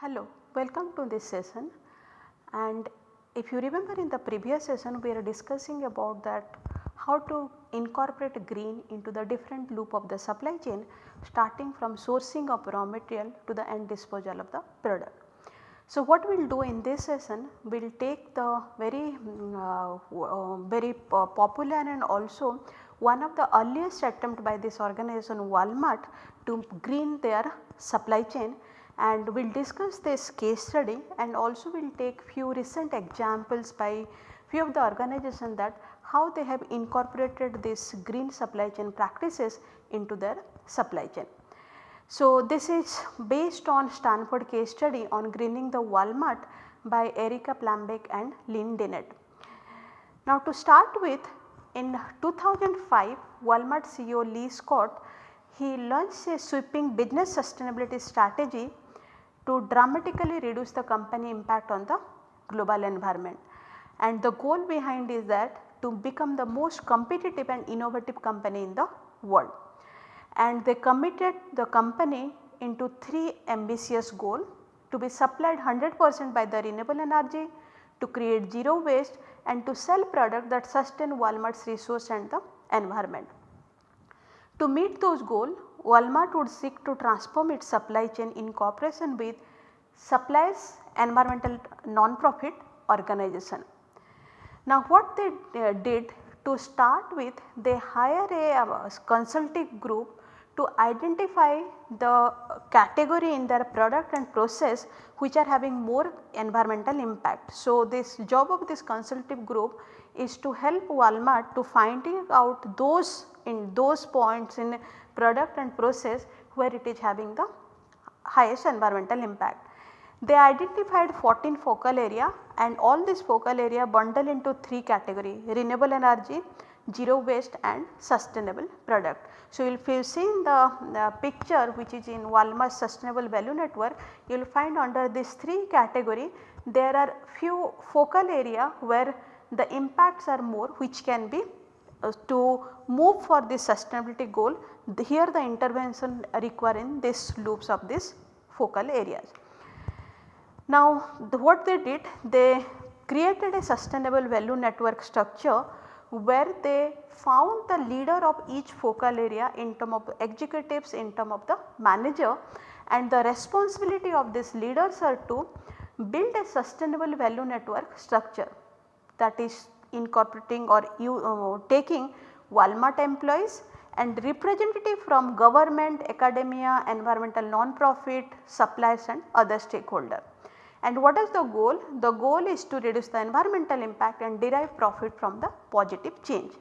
Hello, welcome to this session. And if you remember in the previous session we are discussing about that how to incorporate green into the different loop of the supply chain starting from sourcing of raw material to the end disposal of the product. So, what we will do in this session we will take the very mm, uh, uh, very popular and also one of the earliest attempt by this organization Walmart to green their supply chain and we will discuss this case study and also we will take few recent examples by few of the organization that how they have incorporated this green supply chain practices into their supply chain. So, this is based on Stanford case study on greening the Walmart by Erica Plambeck and Lyn Denend. Now to start with in 2005 Walmart CEO Lee Scott he launched a sweeping business sustainability strategy to dramatically reduce the company impact on the global environment. And the goal behind is that to become the most competitive and innovative company in the world. And they committed the company into 3 ambitious goal to be supplied 100 percent by the renewable energy, to create zero waste and to sell product that sustain Walmart's resource and the environment. To meet those goals Walmart would seek to transform its supply chain in cooperation with suppliers environmental non-profit organization. Now what they did to start with they hire a uh, consulting group to identify the category in their product and process which are having more environmental impact. So, this job of this consultative group is to help Walmart to finding out those in those points in product and process where it is having the highest environmental impact. They identified 14 focal area and all this focal area bundle into 3 category renewable energy, zero waste and sustainable product. So, if you see in the, the picture which is in Walmart sustainable value network you will find under this 3 category there are few focal area where the impacts are more which can be uh, to move for this sustainability goal here the intervention require in this loops of this focal areas. Now the, what they did they created a sustainable value network structure where they found the leader of each focal area in term of executives in term of the manager and the responsibility of these leaders are to build a sustainable value network structure that is incorporating or you, uh, taking Walmart employees and representative from government, academia, environmental non-profit, suppliers and other stakeholder. And what is the goal? The goal is to reduce the environmental impact and derive profit from the positive change.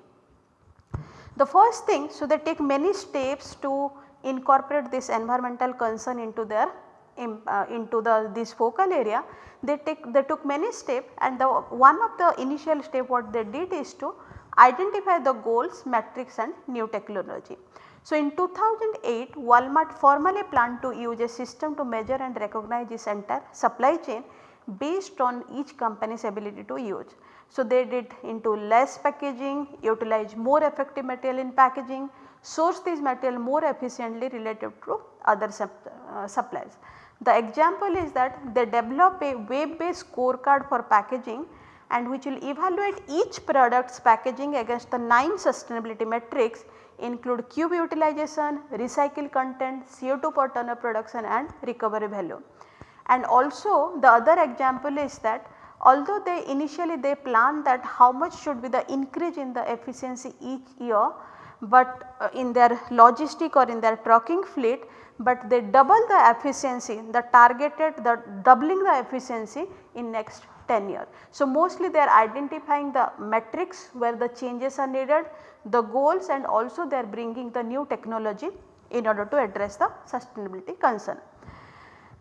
The first thing, so they take many steps to incorporate this environmental concern into their uh, into the this focal area they take they took many steps and the one of the initial step what they did is to identify the goals metrics and new technology. So, in 2008 Walmart formally planned to use a system to measure and recognize its entire supply chain based on each company's ability to use. So, they did into less packaging, utilize more effective material in packaging, source this material more efficiently relative to other uh, suppliers. The example is that they develop a web based scorecard for packaging and which will evaluate each product's packaging against the 9 sustainability metrics include cube utilization, recycle content, CO2 per ton of production and recovery value. And also the other example is that although they initially they plan that how much should be the increase in the efficiency each year, but uh, in their logistic or in their trucking fleet but they double the efficiency the targeted the doubling the efficiency in next 10 years. So, mostly they are identifying the metrics where the changes are needed, the goals and also they are bringing the new technology in order to address the sustainability concern.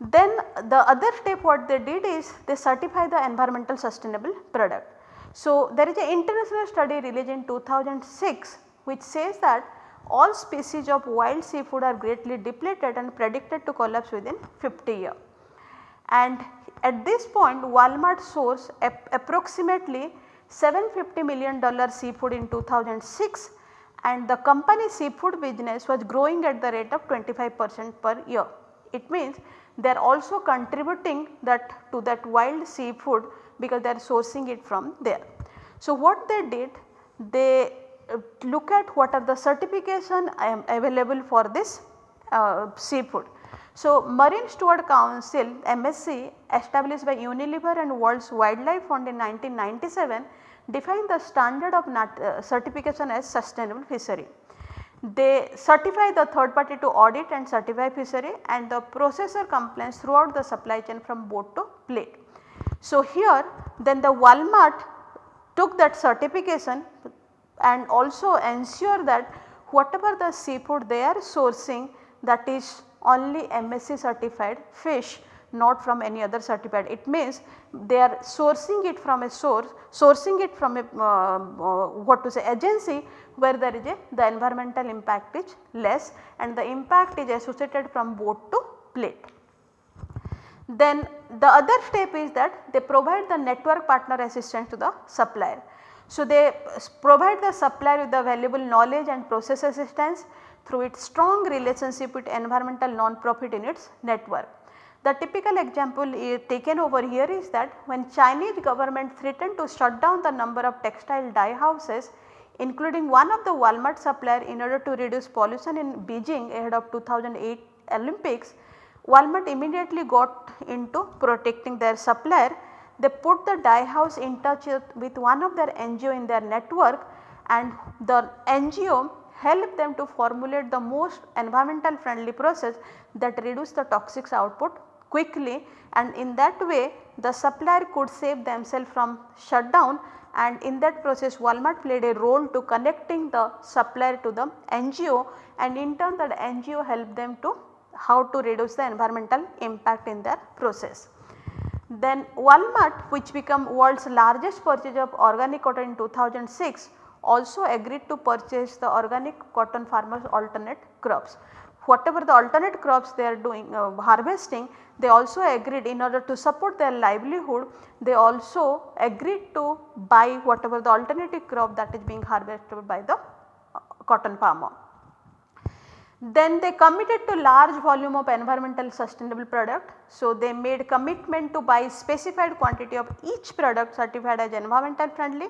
Then the other step what they did is they certify the environmental sustainable product. So, there is an international study released in 2006 which says that all species of wild seafood are greatly depleted and predicted to collapse within 50 years. and at this point Walmart source ap approximately 750 million dollar seafood in 2006 and the company seafood business was growing at the rate of 25 percent per year. It means they are also contributing that to that wild seafood because they are sourcing it from there. So, what they did they uh, look at what are the certification um, available for this uh, seafood. So, Marine Steward Council MSC established by Unilever and World's Wildlife Fund in 1997 defined the standard of uh, certification as sustainable fishery. They certify the third party to audit and certify fishery and the processor compliance throughout the supply chain from boat to plate. So, here then the Walmart took that certification and also ensure that whatever the seafood they are sourcing that is only MSC certified fish not from any other certified. It means they are sourcing it from a source, sourcing it from a uh, uh, what to say agency where there is a the environmental impact is less and the impact is associated from boat to plate. Then the other step is that they provide the network partner assistance to the supplier. So, they provide the supplier with the valuable knowledge and process assistance through its strong relationship with environmental non-profit in its network. The typical example taken over here is that when Chinese government threatened to shut down the number of textile dye houses including one of the Walmart supplier in order to reduce pollution in Beijing ahead of 2008 Olympics, Walmart immediately got into protecting their supplier. They put the dye house in touch with one of their NGO in their network and the NGO helped them to formulate the most environmental friendly process that reduce the toxics output quickly. And in that way the supplier could save themselves from shutdown. And in that process Walmart played a role to connecting the supplier to the NGO and in turn that NGO helped them to how to reduce the environmental impact in their process. Then Walmart which became world's largest purchaser of organic cotton in 2006 also agreed to purchase the organic cotton farmers alternate crops whatever the alternate crops they are doing uh, harvesting they also agreed in order to support their livelihood they also agreed to buy whatever the alternative crop that is being harvested by the uh, cotton farmer. Then they committed to large volume of environmental sustainable product. So, they made commitment to buy specified quantity of each product certified as environmental friendly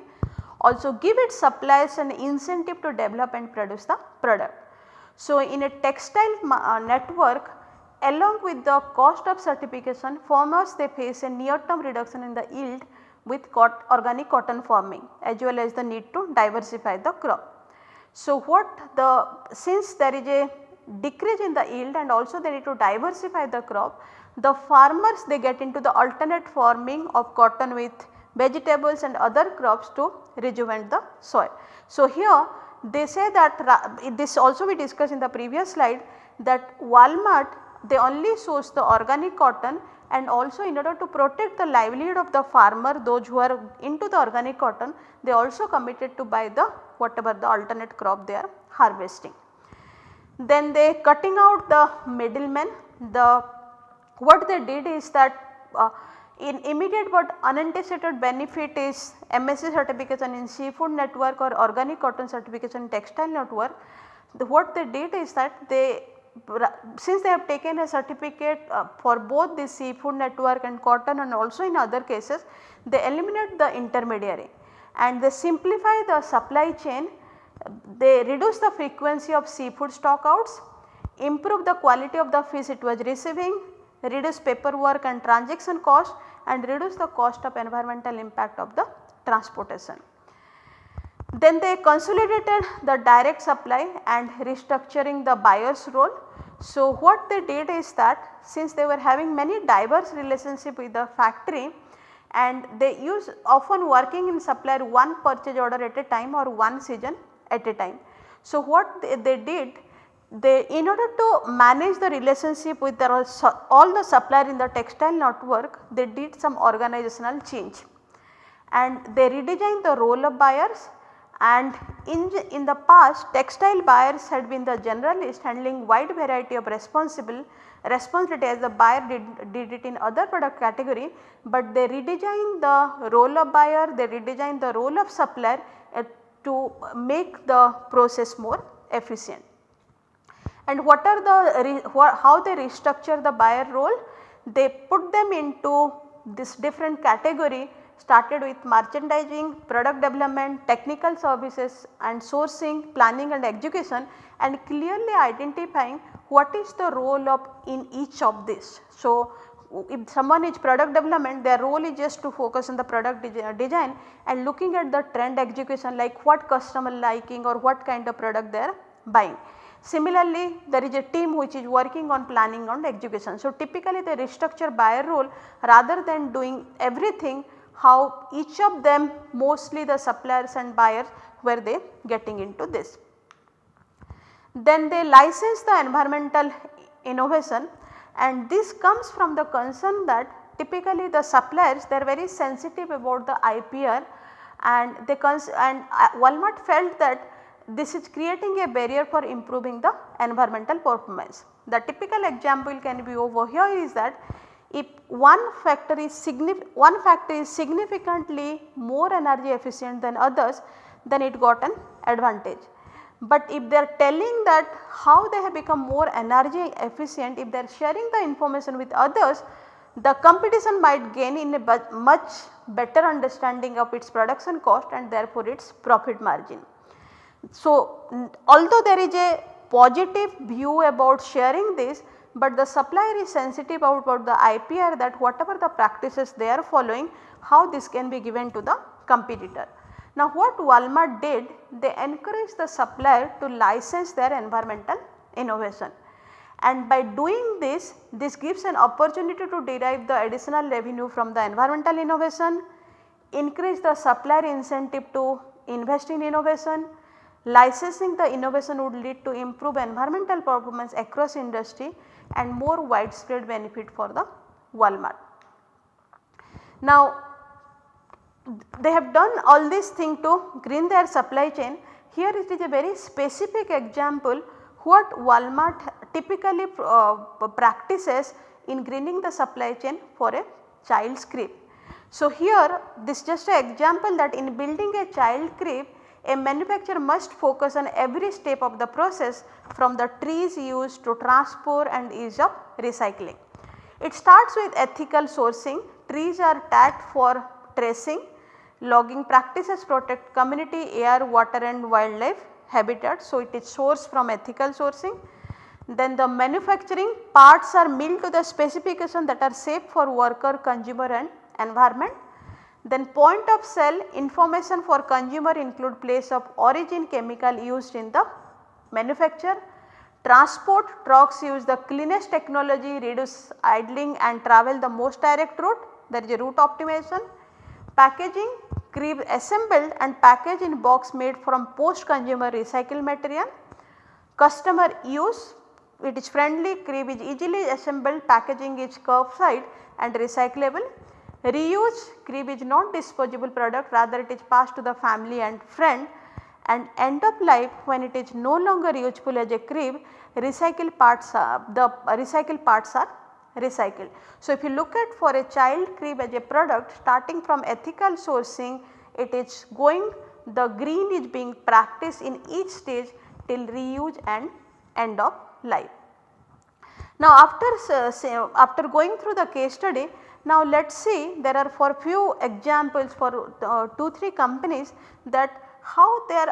also give its suppliers an incentive to develop and produce the product. So, in a textile uh, network along with the cost of certification farmers they face a near term reduction in the yield with cot organic cotton farming as well as the need to diversify the crop. So, what the since there is a decrease in the yield and also they need to diversify the crop the farmers they get into the alternate farming of cotton with vegetables and other crops to rejuvenate the soil. So, here they say that this also we discussed in the previous slide that Walmart they only source the organic cotton and also in order to protect the livelihood of the farmer those who are into the organic cotton they also committed to buy the whatever the alternate crop they are harvesting. Then they cutting out the middlemen the what they did is that uh, in immediate but unanticipated benefit is MSC certification in seafood network or organic cotton certification textile network. The, what they did is that they since they have taken a certificate uh, for both the seafood network and cotton and also in other cases they eliminate the intermediary and they simplify the supply chain they reduce the frequency of seafood stockouts, improve the quality of the fish it was receiving, reduce paperwork and transaction cost and reduce the cost of environmental impact of the transportation. Then they consolidated the direct supply and restructuring the buyer's role. So, what they did is that since they were having many diverse relationship with the factory and they use often working in supplier one purchase order at a time or one season at a time. So, what they, they did they in order to manage the relationship with all the supplier in the textile network they did some organizational change. And they redesigned the role of buyers. And in, in the past textile buyers had been the generalist handling wide variety of responsible responsibility as the buyer did, did it in other product category, but they redesigned the role of buyer, they redesigned the role of supplier uh, to make the process more efficient. And what are the how they restructure the buyer role? They put them into this different category started with merchandising, product development, technical services and sourcing, planning and execution and clearly identifying what is the role of in each of this. So, if someone is product development their role is just to focus on the product uh, design and looking at the trend execution like what customer liking or what kind of product they are buying. Similarly, there is a team which is working on planning and execution. So, typically they restructure buyer role rather than doing everything how each of them mostly the suppliers and buyers were they getting into this. Then they license the environmental innovation and this comes from the concern that typically the suppliers they are very sensitive about the IPR and they and uh, Walmart felt that this is creating a barrier for improving the environmental performance. The typical example can be over here is that if one factor is one factor is significantly more energy efficient than others then it got an advantage. But if they are telling that how they have become more energy efficient if they are sharing the information with others the competition might gain in a much better understanding of its production cost and therefore its profit margin. So, although there is a positive view about sharing this but the supplier is sensitive about, the IPR that whatever the practices they are following how this can be given to the competitor. Now what Walmart did they encouraged the supplier to license their environmental innovation and by doing this this gives an opportunity to derive the additional revenue from the environmental innovation, increase the supplier incentive to invest in innovation, licensing the innovation would lead to improve environmental performance across industry and more widespread benefit for the Walmart. Now they have done all these things to green their supply chain. Here it is a very specific example what Walmart typically uh, practices in greening the supply chain for a child's crib. So here this just an example that in building a child crib a manufacturer must focus on every step of the process from the trees used to transport and ease of recycling. It starts with ethical sourcing, trees are tagged for tracing, logging practices protect community air, water and wildlife habitat. So, it is sourced from ethical sourcing. Then the manufacturing parts are milled to the specification that are safe for worker, consumer and environment then point of sale information for consumer include place of origin chemical used in the manufacture. Transport trucks use the cleanest technology reduce idling and travel the most direct route there is a route optimization. Packaging crib assembled and packaged in box made from post consumer recycled material. Customer use it is friendly crib is easily assembled packaging is curbside and recyclable Reuse crib is not disposable product rather it is passed to the family and friend and end of life when it is no longer useful as a crib recycled parts are the recycled parts are recycled. So, if you look at for a child crib as a product starting from ethical sourcing it is going the green is being practiced in each stage till reuse and end of life. Now after, uh, after going through the case study now let us see there are for few examples for uh, 2 3 companies that how their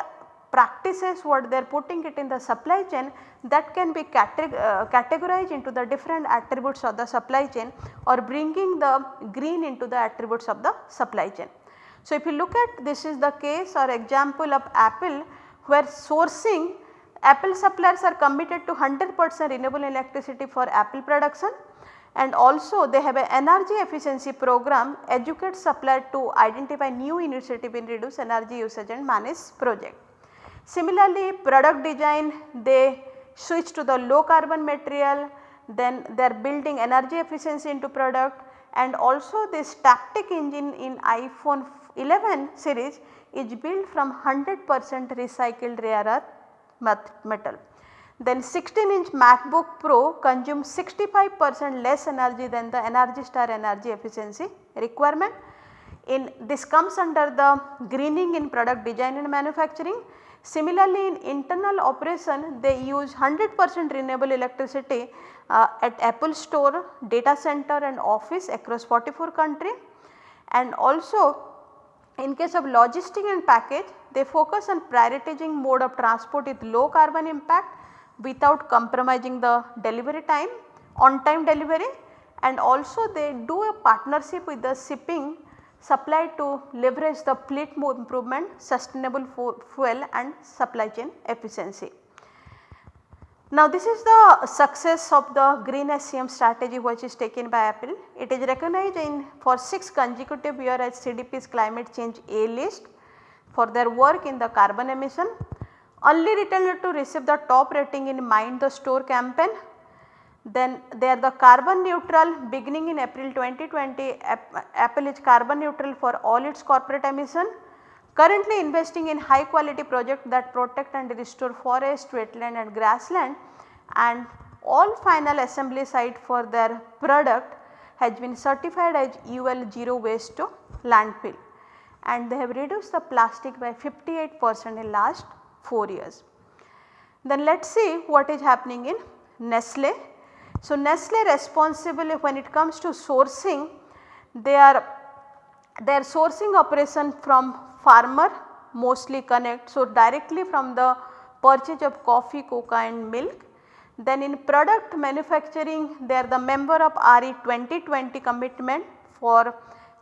practices what they are putting it in the supply chain that can be uh, categorized into the different attributes of the supply chain or bringing the green into the attributes of the supply chain. So, if you look at this is the case or example of Apple where sourcing Apple suppliers are committed to 100 percent renewable electricity for Apple production and also they have an energy efficiency program educate supplier to identify new initiative in reduce energy usage and manage project. Similarly, product design they switch to the low carbon material then they are building energy efficiency into product and also this Taptic Engine in iPhone 11 series is built from 100 percent recycled rare earth metal. Then 16 inch MacBook Pro consumes 65 percent less energy than the Energy Star energy efficiency requirement. In this comes under the greening in product design and manufacturing. Similarly, in internal operation they use 100 percent renewable electricity uh, at Apple store, data center and office across 44 country and also in case of logistic and package they focus on prioritizing mode of transport with low carbon impact without compromising the delivery time on time delivery and also they do a partnership with the shipping supply to leverage the fleet improvement, sustainable fuel and supply chain efficiency. Now this is the success of the green SCM strategy which is taken by Apple. It is recognized in for 6 consecutive year as CDP's climate change A list for their work in the carbon emission. Only retailer to receive the top rating in Mind the Store campaign. Then they are the carbon neutral beginning in April 2020 Apple is carbon neutral for all its corporate emission currently investing in high quality project that protect and restore forest, wetland and grassland and all final assembly site for their product has been certified as UL 0 waste to landfill and they have reduced the plastic by 58 percent in last 4 years. Then let us see what is happening in Nestle. So, Nestle responsible when it comes to sourcing they are their sourcing operation from farmer mostly connect. So, directly from the purchase of coffee, cocoa and milk. Then in product manufacturing they are the member of RE 2020 commitment for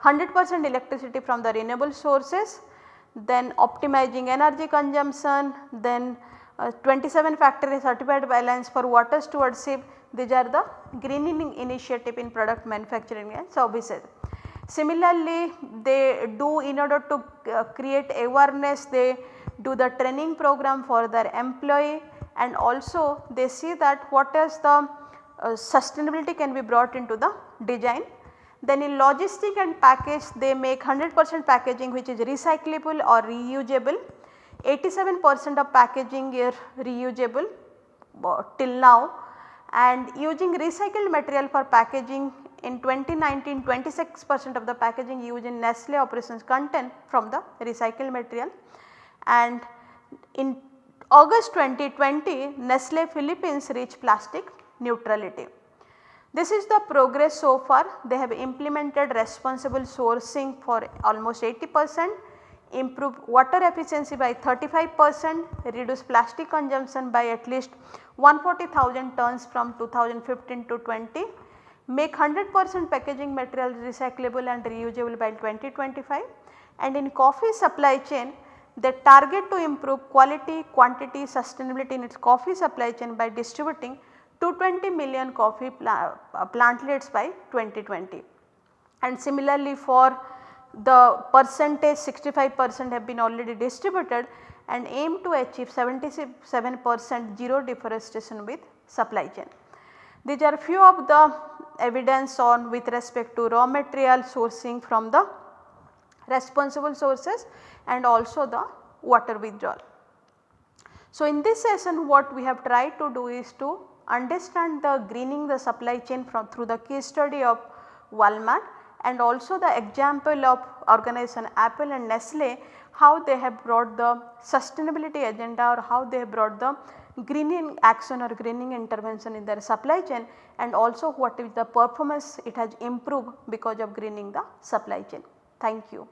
100 percent electricity from the renewable sources. Then optimizing energy consumption, then uh, 27 factory certified balance for water stewardship these are the greening initiative in product manufacturing and services. Similarly, they do in order to uh, create awareness they do the training program for their employee and also they see that what is the uh, sustainability can be brought into the design. Then in logistic and package they make 100 percent packaging which is recyclable or reusable. 87 percent of packaging is reusable uh, till now and using recycled material for packaging in 2019 26 percent of the packaging used in Nestle operations content from the recycled material and in August 2020 Nestle Philippines reached plastic neutrality. This is the progress so far. They have implemented responsible sourcing for almost 80 percent, improved water efficiency by 35 percent, reduced plastic consumption by at least 140,000 tons from 2015 to 20 make 100 percent packaging material recyclable and reusable by 2025 and in coffee supply chain they target to improve quality, quantity, sustainability in its coffee supply chain by distributing 220 million coffee uh, plantlets by 2020. And similarly for the percentage 65 percent have been already distributed and aim to achieve 77 percent zero deforestation with supply chain. These are few of the evidence on with respect to raw material sourcing from the responsible sources and also the water withdrawal. So, in this session what we have tried to do is to understand the greening the supply chain from through the case study of Walmart and also the example of organization Apple and Nestle how they have brought the sustainability agenda or how they have brought the greening action or greening intervention in their supply chain and also what is the performance it has improved because of greening the supply chain. Thank you.